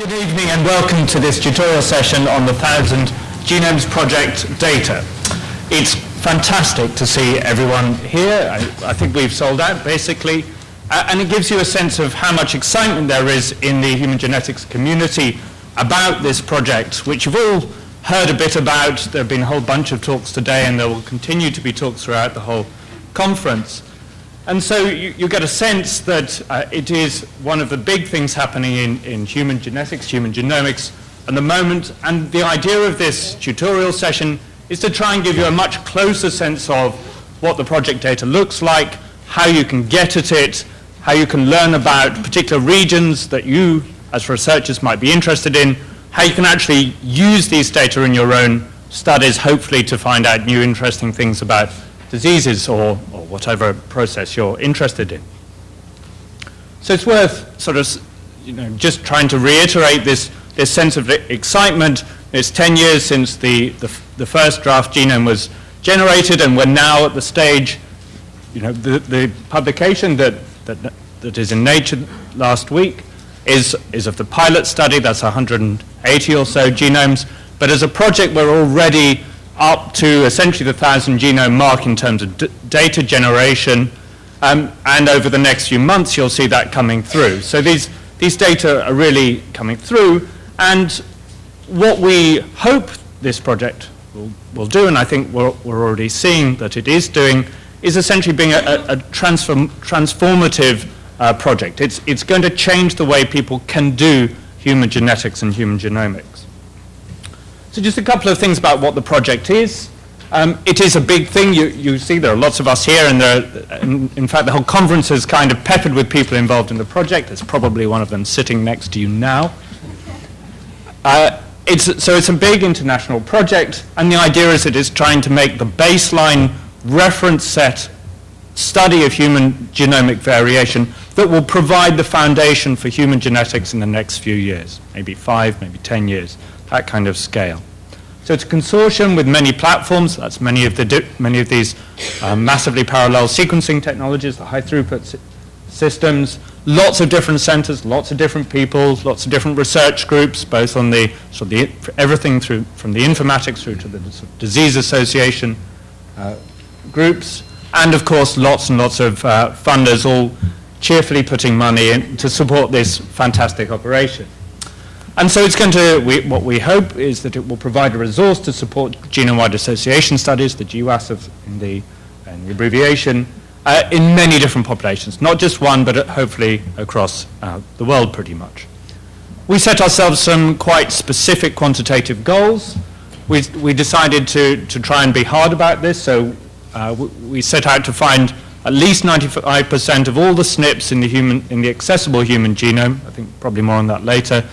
Good evening and welcome to this tutorial session on the Thousand Genomes Project data. It's fantastic to see everyone here. I, I think we've sold out basically. Uh, and it gives you a sense of how much excitement there is in the human genetics community about this project, which you've all heard a bit about. There have been a whole bunch of talks today and there will continue to be talks throughout the whole conference. And so you, you get a sense that uh, it is one of the big things happening in, in human genetics, human genomics at the moment. And the idea of this tutorial session is to try and give you a much closer sense of what the project data looks like, how you can get at it, how you can learn about particular regions that you as researchers might be interested in, how you can actually use these data in your own studies, hopefully to find out new interesting things about diseases or, or whatever process you're interested in. So it's worth sort of, you know, just trying to reiterate this, this sense of excitement. It's 10 years since the, the, the first draft genome was generated and we're now at the stage, you know, the, the publication that, that, that is in Nature last week is, is of the pilot study, that's 180 or so genomes, but as a project we're already up to essentially the 1,000 genome mark in terms of data generation. Um, and over the next few months, you'll see that coming through. So these, these data are really coming through. And what we hope this project will, will do, and I think we're, we're already seeing that it is doing, is essentially being a, a transform, transformative uh, project. It's, it's going to change the way people can do human genetics and human genomics. So just a couple of things about what the project is. Um, it is a big thing. You, you, see there are lots of us here, and there, in, in, fact, the whole conference is kind of peppered with people involved in the project. There's probably one of them sitting next to you now. Uh, it's, so it's a big international project, and the idea is it is trying to make the baseline reference set study of human genomic variation that will provide the foundation for human genetics in the next few years, maybe five, maybe 10 years that kind of scale. So it's a consortium with many platforms. That's many of, the many of these uh, massively parallel sequencing technologies, the high throughput systems, lots of different centers, lots of different people, lots of different research groups, both on the, so the everything through, from the informatics through to the disease association uh, groups, and of course lots and lots of uh, funders all cheerfully putting money in to support this fantastic operation. And so it's going to, we, what we hope is that it will provide a resource to support genome-wide association studies, the GWAS of, in, the, in the abbreviation, uh, in many different populations, not just one, but hopefully across uh, the world pretty much. We set ourselves some quite specific quantitative goals. We, we decided to, to try and be hard about this, so uh, we set out to find at least 95% of all the SNPs in the, human, in the accessible human genome, I think probably more on that later,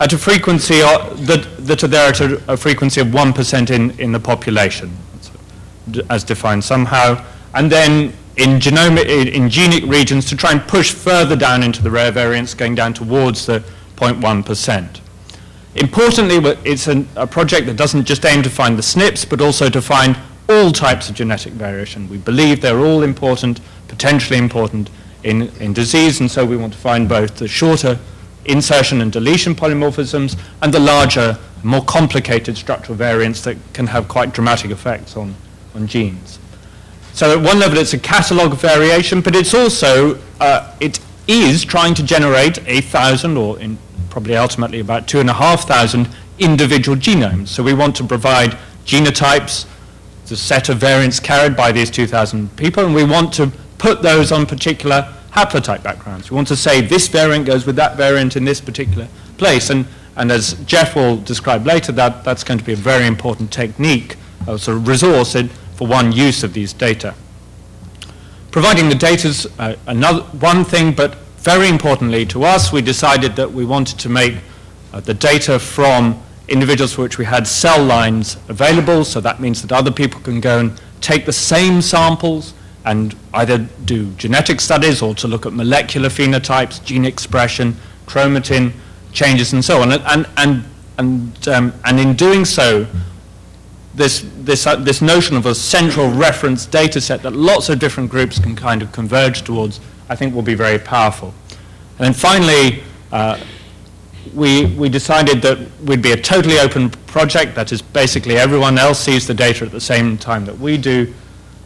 at a frequency that, that are there at a, a frequency of 1% in, in the population, as defined somehow, and then in, genomic, in genic regions to try and push further down into the rare variants, going down towards the 0.1%. Importantly, it's an, a project that doesn't just aim to find the SNPs, but also to find all types of genetic variation. We believe they're all important, potentially important in, in disease, and so we want to find both the shorter insertion and deletion polymorphisms, and the larger, more complicated structural variants that can have quite dramatic effects on, on genes. So at one level it's a catalog of variation, but it's also, uh, it is trying to generate a thousand, or in probably ultimately about two and a half thousand individual genomes. So we want to provide genotypes, the set of variants carried by these 2,000 people, and we want to put those on particular haplotype backgrounds. We want to say this variant goes with that variant in this particular place. And, and as Jeff will describe later, that, that's going to be a very important technique, a sort of resource in, for one use of these data. Providing the data is uh, another one thing, but very importantly to us, we decided that we wanted to make uh, the data from individuals for which we had cell lines available, so that means that other people can go and take the same samples and either do genetic studies or to look at molecular phenotypes, gene expression, chromatin changes and so on. And, and, and, um, and in doing so, this, this, uh, this notion of a central reference data set that lots of different groups can kind of converge towards, I think will be very powerful. And then finally, uh, we, we decided that we'd be a totally open project, that is basically everyone else sees the data at the same time that we do,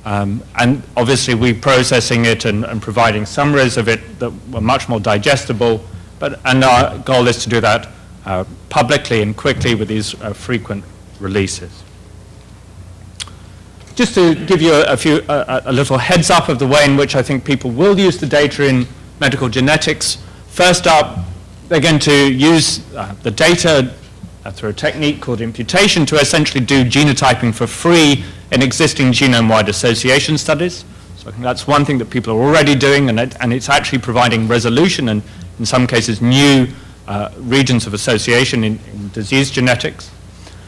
um, and obviously we're processing it and, and, providing summaries of it that were much more digestible, but, and our goal is to do that uh, publicly and quickly with these uh, frequent releases. Just to give you a, a few, a, a little heads up of the way in which I think people will use the data in medical genetics. First up, they're going to use uh, the data through a technique called imputation to essentially do genotyping for free in existing genome-wide association studies. So I think that's one thing that people are already doing, and, it, and it's actually providing resolution and, in some cases, new uh, regions of association in, in disease genetics.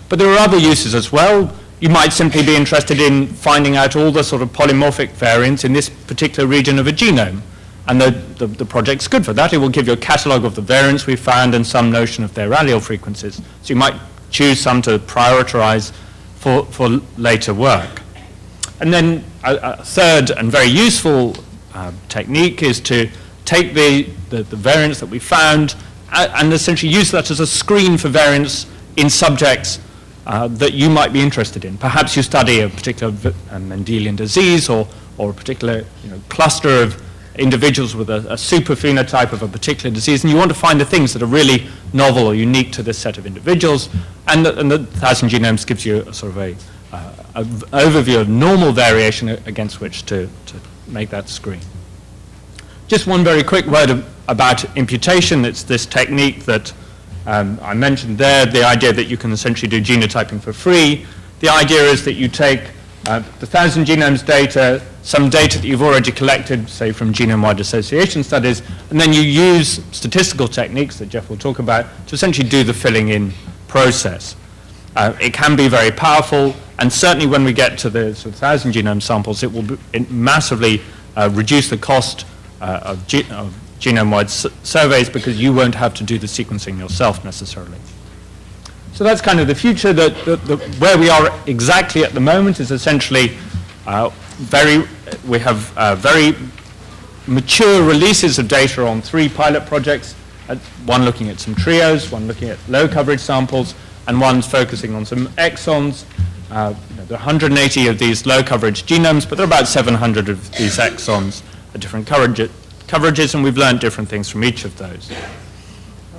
But there are other uses as well. You might simply be interested in finding out all the sort of polymorphic variants in this particular region of a genome. And the, the, the, project's good for that. It will give you a catalog of the variants we found and some notion of their allele frequencies. So you might choose some to prioritize for, for later work. And then a, a third and very useful uh, technique is to take the, the, the variants that we found and, essentially use that as a screen for variants in subjects uh, that you might be interested in. Perhaps you study a particular Mendelian disease or, or a particular you know, cluster of individuals with a, a super phenotype of a particular disease, and you want to find the things that are really novel or unique to this set of individuals, and the, and the Thousand Genomes gives you a sort of a, uh, overview of normal variation against which to, to make that screen. Just one very quick word of, about imputation. It's this technique that um, I mentioned there, the idea that you can essentially do genotyping for free. The idea is that you take uh, the thousand genomes data, some data that you've already collected, say from genome-wide association studies, and then you use statistical techniques that Jeff will talk about to essentially do the filling in process. Uh, it can be very powerful, and certainly when we get to the sort of thousand genome samples, it will be, it massively uh, reduce the cost uh, of, ge of genome-wide surveys because you won't have to do the sequencing yourself necessarily. So that's kind of the future. Where we are exactly at the moment is essentially uh, very, we have uh, very mature releases of data on three pilot projects, uh, one looking at some trios, one looking at low coverage samples, and one's focusing on some exons. Uh, you know, there are 180 of these low coverage genomes, but there are about 700 of these exons at different coverage, coverages, and we've learned different things from each of those.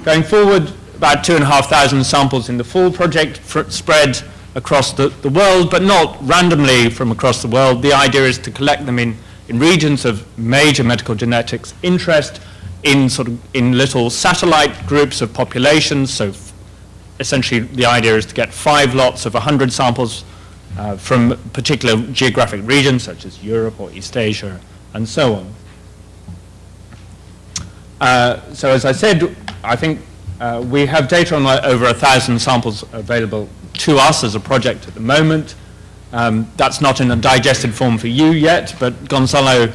Going forward, about 2,500 samples in the full project spread across the, the world, but not randomly from across the world. The idea is to collect them in, in regions of major medical genetics interest, in sort of in little satellite groups of populations. So essentially the idea is to get five lots of 100 samples uh, from particular geographic regions such as Europe or East Asia and so on. Uh, so as I said, I think uh, we have data on over a thousand samples available to us as a project at the moment. Um, that's not in a digested form for you yet, but Gonzalo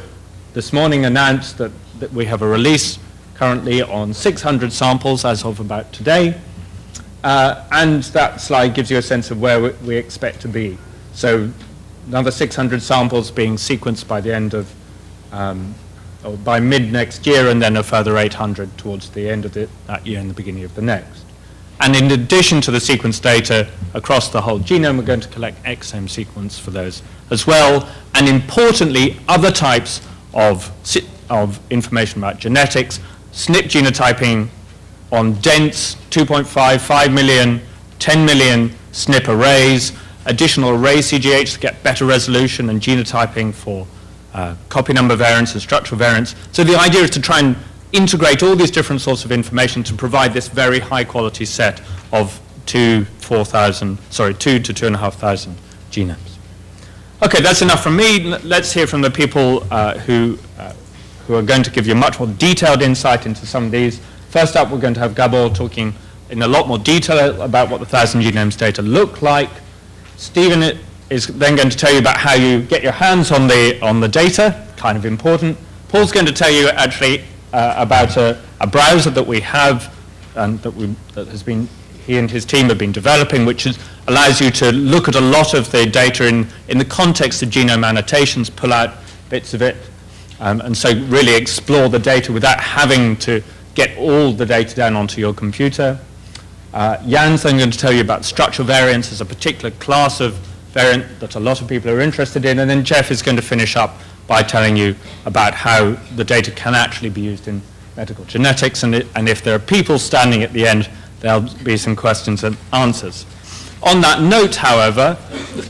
this morning announced that, that we have a release currently on 600 samples as of about today. Uh, and that slide gives you a sense of where we, we expect to be. So another 600 samples being sequenced by the end of um, or by mid next year, and then a further 800 towards the end of the, that year and the beginning of the next. And in addition to the sequence data across the whole genome, we're going to collect exome sequence for those as well. And importantly, other types of, of information about genetics, SNP genotyping on dense 2.5, 5 million, 10 million SNP arrays, additional array CGH to get better resolution and genotyping for uh, copy number variants and structural variants. So the idea is to try and integrate all these different sorts of information to provide this very high quality set of two, 4,000, sorry, two to two and a half thousand genomes. Okay, that's enough from me. Let's hear from the people uh, who, uh, who are going to give you much more detailed insight into some of these. First up, we're going to have Gabor talking in a lot more detail about what the thousand genomes data look like. Stephen is then going to tell you about how you get your hands on the, on the data, kind of important. Paul's going to tell you actually uh, about a, a, browser that we have and that, we, that has been, he and his team have been developing, which is, allows you to look at a lot of the data in, in the context of genome annotations, pull out bits of it, um, and so really explore the data without having to get all the data down onto your computer. Uh, Jan's then going to tell you about structural variants as a particular class of variant that a lot of people are interested in, and then Jeff is going to finish up by telling you about how the data can actually be used in medical genetics, and, it, and if there are people standing at the end, there'll be some questions and answers. On that note, however,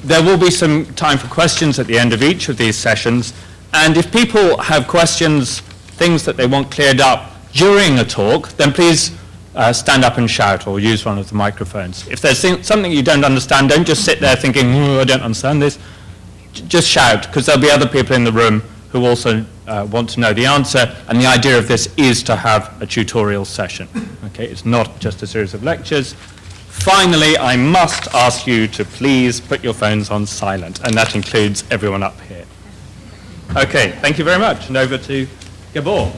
there will be some time for questions at the end of each of these sessions, and if people have questions, things that they want cleared up during a talk, then please uh, stand up and shout or use one of the microphones. If there's something you don't understand, don't just sit there thinking, oh, I don't understand this. Just shout, because there'll be other people in the room who also uh, want to know the answer, and the idea of this is to have a tutorial session. Okay, it's not just a series of lectures. Finally, I must ask you to please put your phones on silent, and that includes everyone up here. Okay, thank you very much, and over to Gabor.